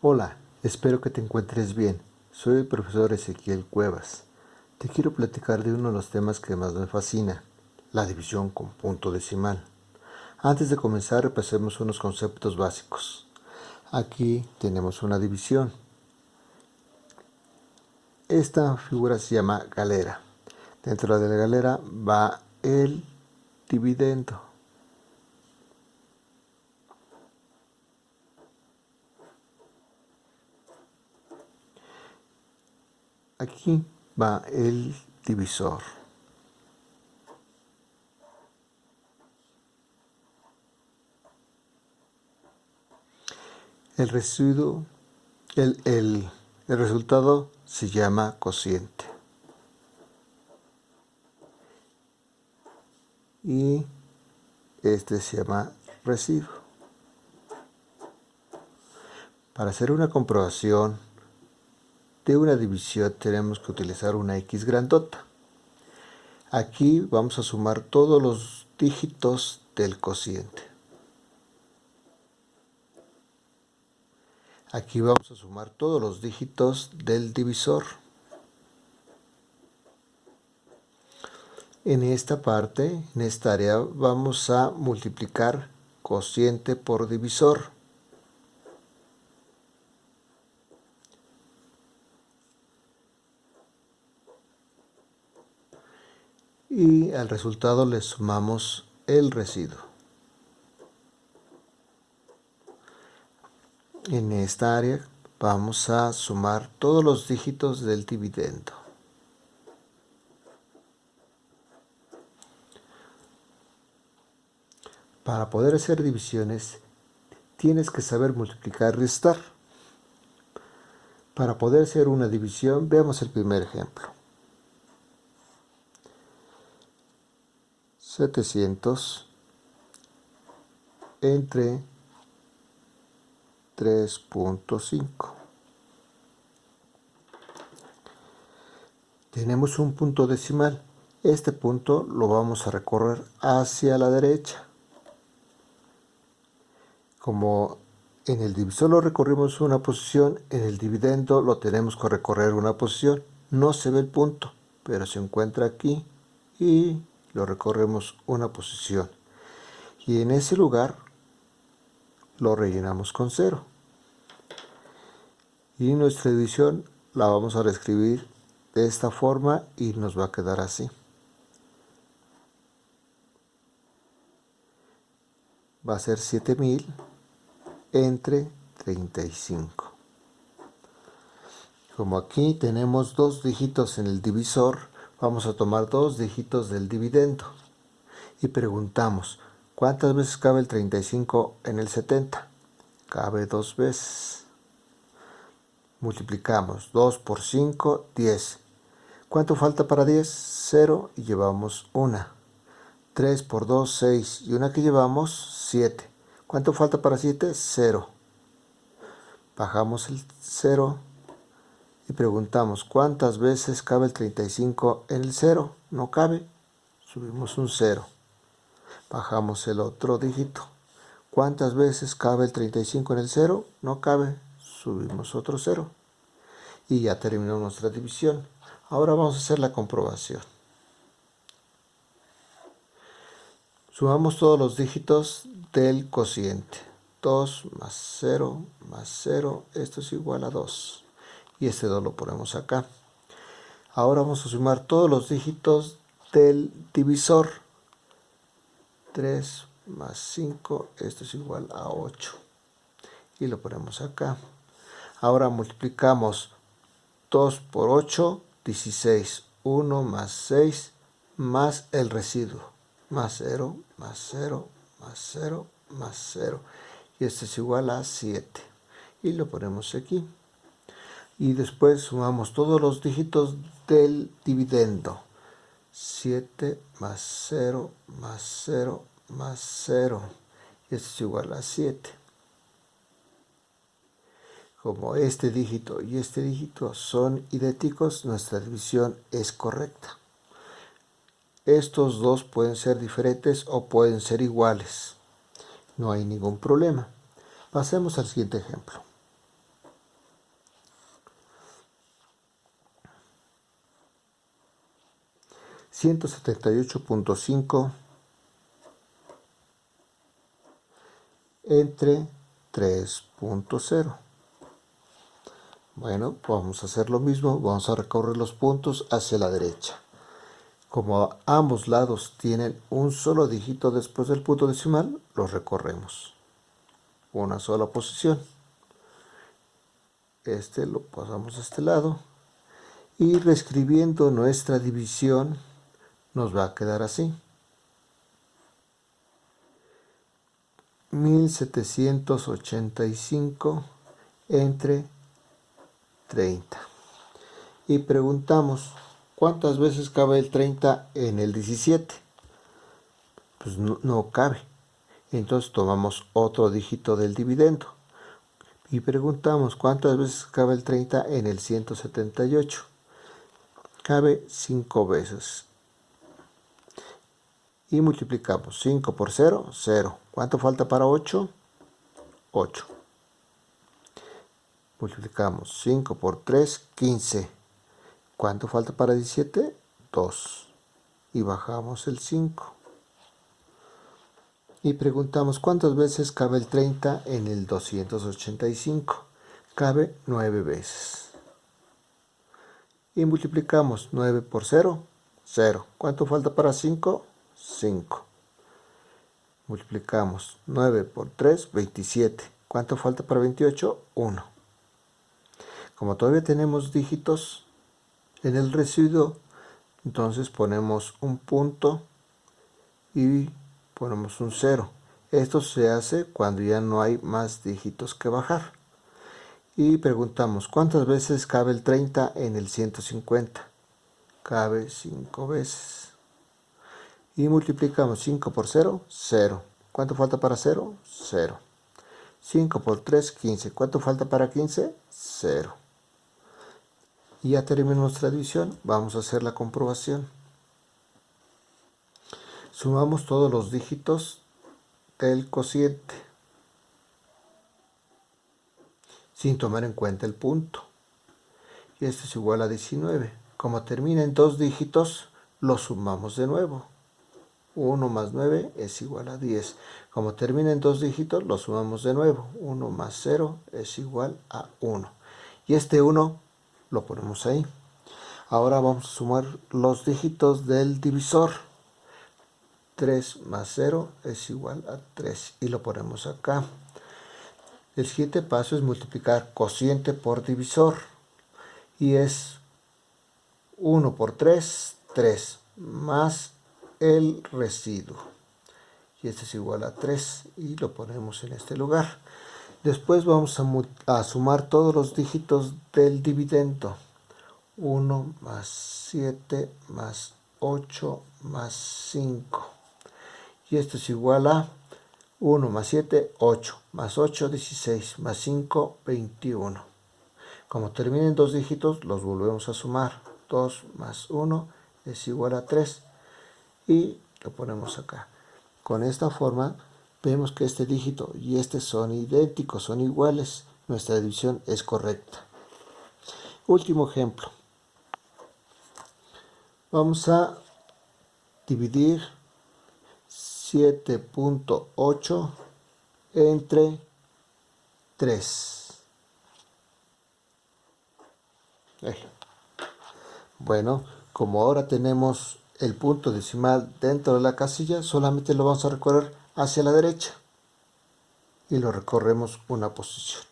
Hola, espero que te encuentres bien. Soy el profesor Ezequiel Cuevas. Te quiero platicar de uno de los temas que más me fascina, la división con punto decimal. Antes de comenzar repasemos unos conceptos básicos. Aquí tenemos una división. Esta figura se llama galera. Dentro de la galera va el dividendo. Aquí va el divisor. El residuo, el, el, el resultado se llama cociente. Y este se llama residuo. Para hacer una comprobación de una división tenemos que utilizar una X grandota. Aquí vamos a sumar todos los dígitos del cociente. Aquí vamos a sumar todos los dígitos del divisor. En esta parte, en esta área, vamos a multiplicar cociente por divisor. Y al resultado le sumamos el residuo. En esta área vamos a sumar todos los dígitos del dividendo. Para poder hacer divisiones tienes que saber multiplicar y restar. Para poder hacer una división veamos el primer ejemplo. 700 entre 3.5 tenemos un punto decimal. Este punto lo vamos a recorrer hacia la derecha. Como en el divisor lo recorrimos una posición en el dividendo lo tenemos que recorrer una posición. No se ve el punto pero se encuentra aquí y lo recorremos una posición. Y en ese lugar lo rellenamos con cero. Y nuestra división la vamos a reescribir de esta forma y nos va a quedar así. Va a ser 7000 entre 35 como aquí tenemos dos dígitos en el divisor vamos a tomar dos dígitos del dividendo. Y preguntamos ¿cuántas veces cabe el 35 en el 70? cabe dos veces. Multiplicamos 2 por 5 10 ¿cuánto falta para 10? 0 y llevamos una. 3 por 2 6 y una que llevamos 7 ¿cuánto falta para 7? 0 bajamos el 0 y preguntamos ¿cuántas veces cabe el 35 en el 0? No cabe, subimos un 0. Bajamos el otro dígito. ¿Cuántas veces cabe el 35 en el 0? No cabe, subimos otro 0. Y ya terminó nuestra división. Ahora vamos a hacer la comprobación. Sumamos todos los dígitos del cociente. 2 más 0 más 0, esto es igual a 2 y este 2 lo ponemos acá. Ahora vamos a sumar todos los dígitos del divisor. 3 más 5, esto es igual a 8. Y lo ponemos acá. Ahora multiplicamos 2 por 8, 16. 1 más 6 más el residuo. Más 0, más 0, más 0, más 0. Y esto es igual a 7. Y lo ponemos aquí y después sumamos todos los dígitos del dividendo. 7 más 0 más 0 más 0 y esto es igual a 7 como este dígito y este dígito son idénticos nuestra división es correcta. Estos dos pueden ser diferentes o pueden ser iguales. No hay ningún problema. Pasemos al siguiente ejemplo 178.5 entre 3.0. Bueno, vamos a hacer lo mismo, vamos a recorrer los puntos hacia la derecha. Como ambos lados tienen un solo dígito después del punto decimal, los recorremos. Una sola posición. Este lo pasamos a este lado. Y reescribiendo nuestra división, nos va a quedar así. 1785 entre 30. Y preguntamos, ¿cuántas veces cabe el 30 en el 17? Pues no, no cabe. Entonces tomamos otro dígito del dividendo. Y preguntamos, ¿cuántas veces cabe el 30 en el 178? Cabe 5 veces. Y multiplicamos 5 por 0, 0. ¿Cuánto falta para 8? 8. Multiplicamos 5 por 3, 15. ¿Cuánto falta para 17? 2. Y bajamos el 5. Y preguntamos cuántas veces cabe el 30 en el 285. Cabe 9 veces. Y multiplicamos 9 por 0, 0. ¿Cuánto falta para 5? 5. Multiplicamos 9 por 3, 27. ¿Cuánto falta para 28? 1. Como todavía tenemos dígitos en el residuo, entonces ponemos un punto y ponemos un 0. Esto se hace cuando ya no hay más dígitos que bajar. Y preguntamos, ¿cuántas veces cabe el 30 en el 150? Cabe 5 veces y multiplicamos 5 por 0, 0. ¿Cuánto falta para 0? 0. 5 por 3, 15. ¿Cuánto falta para 15? 0. Y ya terminó nuestra división. Vamos a hacer la comprobación. Sumamos todos los dígitos del cociente. Sin tomar en cuenta el punto. Y esto es igual a 19. Como termina en dos dígitos, lo sumamos de nuevo. 1 más 9 es igual a 10. Como termina en dos dígitos, lo sumamos de nuevo. 1 más 0 es igual a 1. Y este 1 lo ponemos ahí. Ahora vamos a sumar los dígitos del divisor. 3 más 0 es igual a 3. Y lo ponemos acá. El siguiente paso es multiplicar cociente por divisor. Y es 1 por 3, 3. Más el residuo. Y este es igual a 3 y lo ponemos en este lugar. Después vamos a, sumar todos los dígitos del dividendo. 1 más 7 más 8 más 5. Y esto es igual a 1 más 7, 8, más 8, 16, más 5, 21. Como terminen dos dígitos, los volvemos a sumar. 2 más 1 es igual a 3 y lo ponemos acá. Con esta forma vemos que este dígito y este son idénticos, son iguales. Nuestra división es correcta. Último ejemplo. Vamos a dividir 7.8 entre 3. Bueno, como ahora tenemos el punto decimal dentro de la casilla, solamente lo vamos a recorrer hacia la derecha y lo recorremos una posición.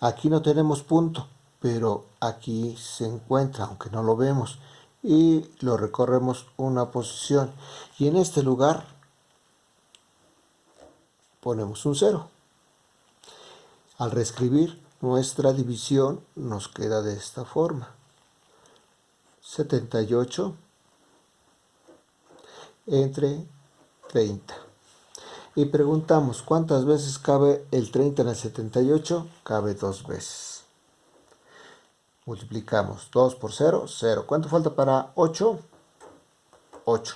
Aquí no tenemos punto, pero aquí se encuentra, aunque no lo vemos, y lo recorremos una posición. Y en este lugar ponemos un 0. Al reescribir nuestra división nos queda de esta forma. 78 entre 30. Y preguntamos, ¿cuántas veces cabe el 30 en el 78? Cabe dos veces. Multiplicamos 2 por 0, 0. ¿Cuánto falta para 8? 8.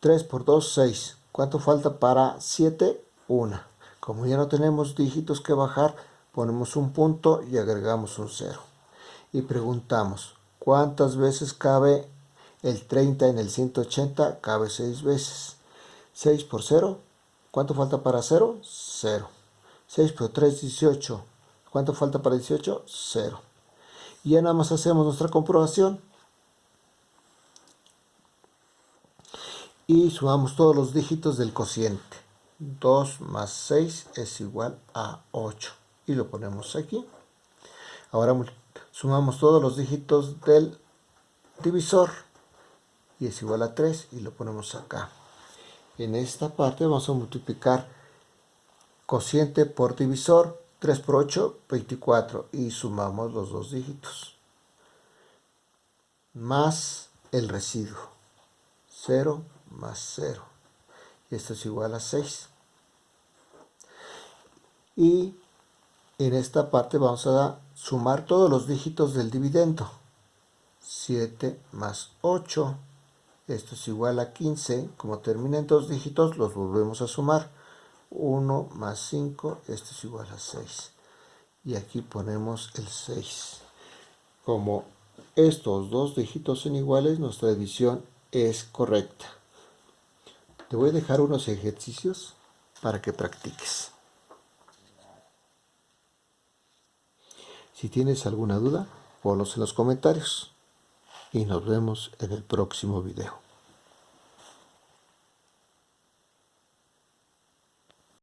3 por 2, 6. ¿Cuánto falta para 7? 1. Como ya no tenemos dígitos que bajar, ponemos un punto y agregamos un 0. Y preguntamos, ¿cuántas veces cabe El 30 en el 180 cabe 6 veces. 6 por 0. ¿Cuánto falta para 0? 0. 6 por 3, 18. ¿Cuánto falta para 18? 0. Y ya nada más hacemos nuestra comprobación. Y sumamos todos los dígitos del cociente. 2 más 6 es igual a 8. Y lo ponemos aquí. Ahora sumamos todos los dígitos del divisor. Y es igual a 3 y lo ponemos acá. En esta parte vamos a multiplicar cociente por divisor. 3 por 8, 24. Y sumamos los dos dígitos. Más el residuo. 0 más 0. Y esto es igual a 6. Y en esta parte vamos a sumar todos los dígitos del dividendo. 7 más 8. Esto es igual a 15. Como termina en dos dígitos, los volvemos a sumar. 1 más 5, esto es igual a 6. Y aquí ponemos el 6. Como estos dos dígitos son iguales, nuestra división es correcta. Te voy a dejar unos ejercicios para que practiques. Si tienes alguna duda, ponlos en los comentarios y nos vemos en el próximo video.